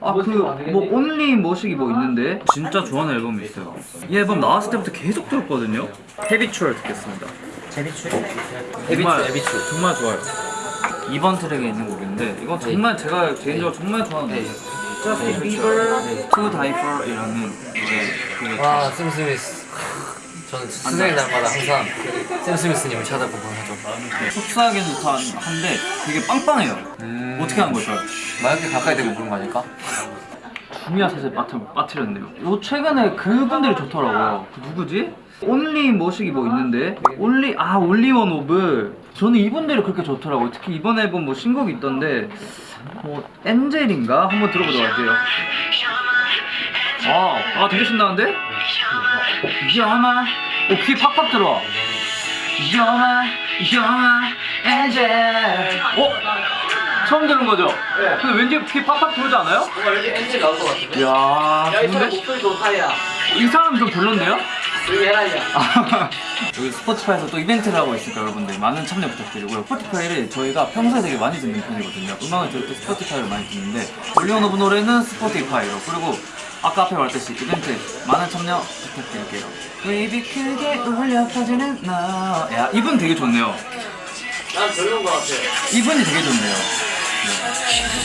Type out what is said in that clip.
아그뭐 온리 뭐식이 뭐 있는데 진짜 좋아하는 앨범이 있어요. 이 앨범 나왔을 때부터 계속 들었거든요. 헤비추얼 듣겠습니다. 제비추? 정말 에비추. 정말 좋아요. 2번 트랙에 있는 곡인데 이건 정말 제가 개인적으로 정말 좋아하는 네. 곡이에요. Justin Bieber? To Die For 이라는 그 와, 샘 스미스. 저는 수능 날마다 항상 샘 스미스님을 찾아보곤 하죠. 흡수하기는 좋다 한데 되게 빵빵해요 음. 어떻게 하는 거죠? 마이크 가까이 대고 부른 거 아닐까? 중요한 사실 빠트, 빠트렸네요 요 최근에 그분들이 좋더라고요 그 누구지? only 뭐식이 뭐 있는데 only 아 OnlyOneOf 저는 이분들이 그렇게 좋더라고요 특히 이번 앨범 뭐 신곡이 있던데 뭐 angel인가? 한번 들어보도록 할게요 아, 아 되게 신나는데? 영아 오 귀 팍팍 들어와 영아 영아 angel 어? 처음 들은 거죠? 근데 왠지 귀 팍팍 들어오지 않아요? 뭔가 왠지 엔진 나올 것 같은데? 이야 좋은데? 목소리 좋다야. 이 사람 좀 별론데요? 여기 스포티파이에서 또 이벤트를 하고 있으니까 여러분들 많은 참여 부탁드리고요. 스포티파이를 저희가 평소에 되게 많이 듣는 편이거든요. 음악을 들을 때 스포티파이를 많이 듣는데 OnlyOneOf 노래는 스포티파이로 그리고 아까 앞에 말했듯이 이벤트 많은 참여 부탁드릴게요. 웨이비 크게 울려 퍼지는 너야 이분 되게 좋네요. 난 별로인 것 같아. 이분이 되게 좋네요. 네.